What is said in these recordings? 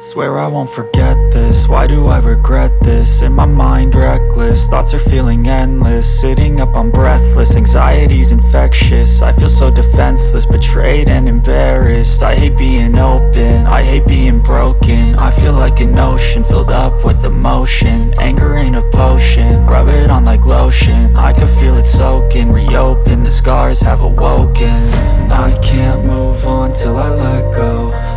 Swear I won't forget this, why do I regret this? In my mind reckless, thoughts are feeling endless. Sitting up I'm breathless, anxiety's infectious. I feel so defenseless, betrayed and embarrassed. I hate being open, I hate being broken. I feel like an ocean, filled up with emotion. Anger ain't a potion, rub it on like lotion. I can feel it soaking, reopen, the scars have awoken. I can't move on till I let go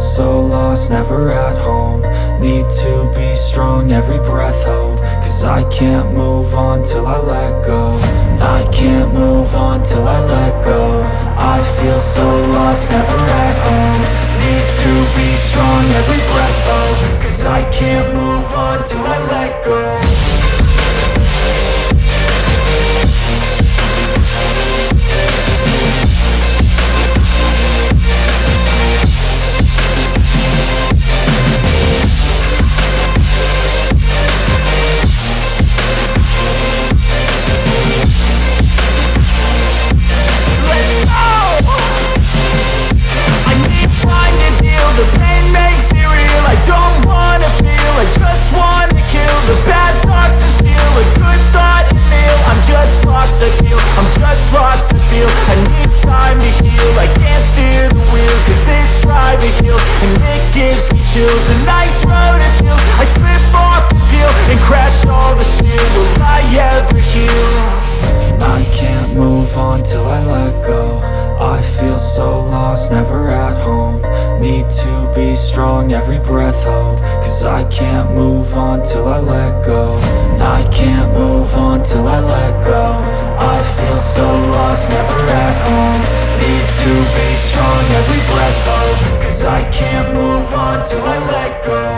so lost, never at home. Need to be strong, every breath hold Cause I can't move on till I let go. I can't move on till I let go. I feel so lost, never at home. Need to be strong, every breath hold Cause I can't move on till I let go time to heal. I can't steer the wheel Cause this drive it heals And it gives me chills. A nice road it feels. I slip off the peel And crash all the steel. Will I ever heal? I can't move on till I let go. I feel so lost, never at home. Need to be strong, every breath hold Cause I can't move on till I let go. I can't move on till I let go feel so lost, never at home. Need to be strong, every breath hold Cause I can't move on till I let go